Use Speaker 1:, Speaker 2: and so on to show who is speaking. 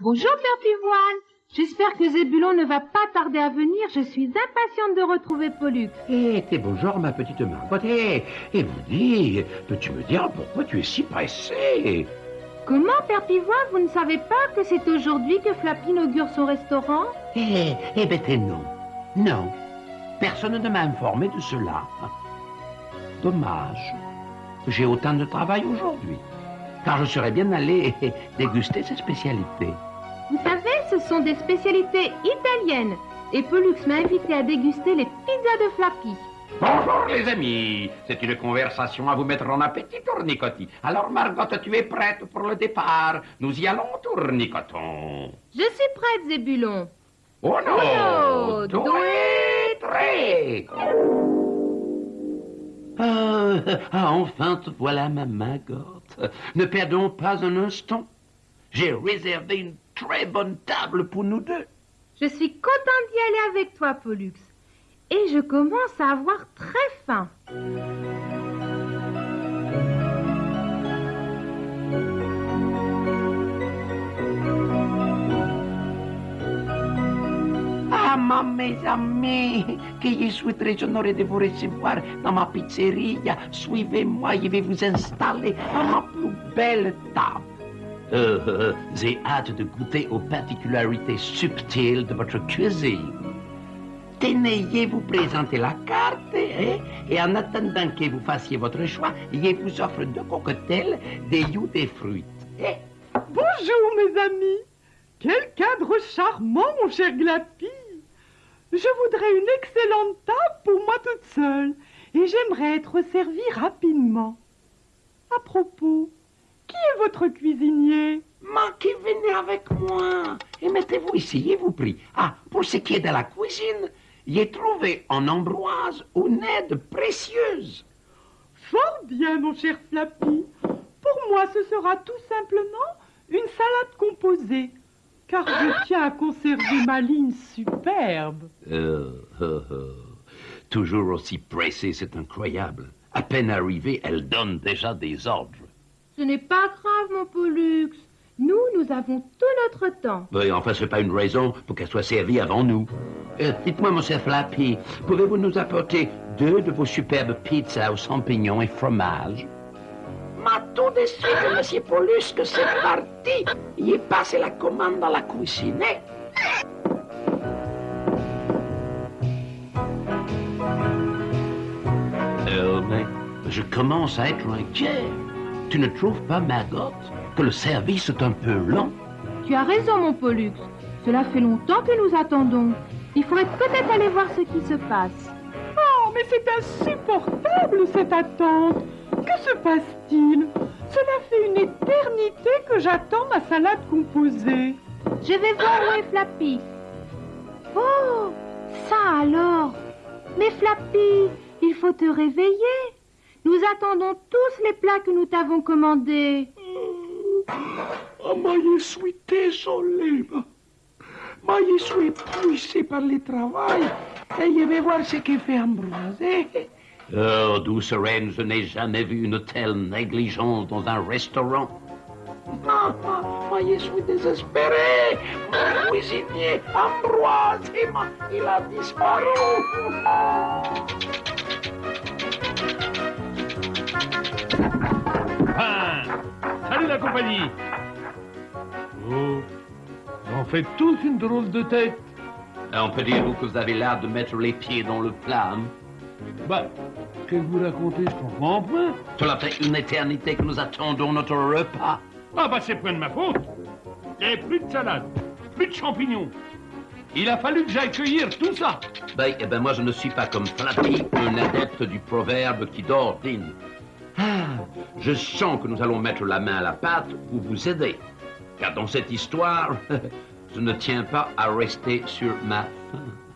Speaker 1: Bonjour, Père Pivoine. J'espère que Zébulon ne va pas tarder à venir. Je suis impatiente de retrouver Pollux.
Speaker 2: Eh, t'es bonjour, ma petite Margot. Eh, eh, vous dis, peux-tu me dire pourquoi tu es si pressée?
Speaker 1: Comment, Père Pivoine, vous ne savez pas que c'est aujourd'hui que Flappy inaugure son restaurant?
Speaker 2: Eh, eh ben, t'es non. Non. Personne ne m'a informé de cela. Dommage. J'ai autant de travail aujourd'hui. Car je serais bien allé déguster ses spécialités.
Speaker 1: Vous savez, sont des spécialités italiennes. Et Pollux m'a invité à déguster les pizzas de Flappy.
Speaker 2: Bonjour les amis, c'est une conversation à vous mettre en appétit, tournicotis. Alors Margot, tu es prête pour le départ Nous y allons, tournicotons.
Speaker 1: Je suis prête, Zébulon.
Speaker 2: Oh non
Speaker 1: Uno, due,
Speaker 2: tre. Ah, ah, enfin te voilà, ma Margot. Ne perdons pas un instant. J'ai réservé une très bonne table pour nous deux.
Speaker 1: Je suis contente d'y aller avec toi, Pollux. Et je commence à avoir très faim.
Speaker 2: Ah, ma mes amis, que je suis très honoré de vous recevoir dans ma pizzeria. Suivez-moi, je vais vous installer à ma plus belle table. Euh, euh, j'ai hâte de goûter aux particularités subtiles de votre cuisine. Tenez, vous présenter la carte, hein, et en attendant que vous fassiez votre choix, je vous offre deux cocktails, des jus des fruits. hein?
Speaker 3: Bonjour mes amis. Quel cadre charmant, mon cher Glappy. Je voudrais une excellente table pour moi toute seule et j'aimerais être servie rapidement. À propos, qui est votre cuisinier
Speaker 2: Manquez, venez avec moi et mettez-vous ici, je vous prie. Ah, pour ce qui est de la cuisine, j'ai trouvé en Ambroise une aide précieuse.
Speaker 3: Fort bien, mon cher Flappy. Pour moi, ce sera tout simplement une salade composée, car je tiens à conserver ma ligne superbe.
Speaker 2: Euh, euh, euh, toujours aussi pressée, c'est incroyable. À peine arrivée, elle donne déjà des ordres.
Speaker 1: Ce n'est pas grave, mon Pollux. Nous, nous avons tout notre temps.
Speaker 2: Oui, enfin, ce n'est pas une raison pour qu'elle soit servie avant nous. Euh, Dites-moi, monsieur Flappy, pouvez-vous nous apporter deux de vos superbes pizzas aux champignons et fromage Ma tout de suite, monsieur Paulus, que c'est parti. Il est passé la commande dans la cuisine. Euh, mais je commence à être inquiet. Tu ne trouves pas, Margot, que le service est un peu lent
Speaker 1: Tu as raison, mon Pollux. Cela fait longtemps que nous attendons. Il faudrait peut-être aller voir ce qui se passe.
Speaker 3: Oh, mais c'est insupportable cette attente. Que se passe-t-il? Cela fait une éternité que j'attends ma salade composée.
Speaker 1: Je vais voir où est Flappy. Oh, ça alors. Mais Flappy, il faut te réveiller. Nous attendons tous les plats que nous t'avons commandés.
Speaker 2: Oh, moi, je suis désolé. ma. Moi, je suis épuisé par le travail. Et je vais voir ce que fait Ambroise. Oh, douce reine, je n'ai jamais vu une telle négligence dans un restaurant. Non, moi, moi, je suis désespéré. Mon cuisinier, Ambroise, il a disparu.
Speaker 4: Oh, en fait tous une drôle de tête.
Speaker 2: On peut dire que vous avez l'air de mettre les pieds dans le plat. hein?
Speaker 4: Bah, que vous racontez, je comprends point.
Speaker 2: Cela fait une éternité que nous attendons notre repas.
Speaker 4: Ah bah c'est point de ma faute. N'y avait plus de salade, plus de champignons. Il a fallu que j'aille cueillir tout ça.
Speaker 2: Ben, eh ben, moi, je ne suis pas comme Flappy, un adepte du proverbe qui dort dîne. Ah, je sens que nous allons mettre la main à la pâte pour vous aider. Car dans cette histoire, je ne tiens pas à rester sur ma faim.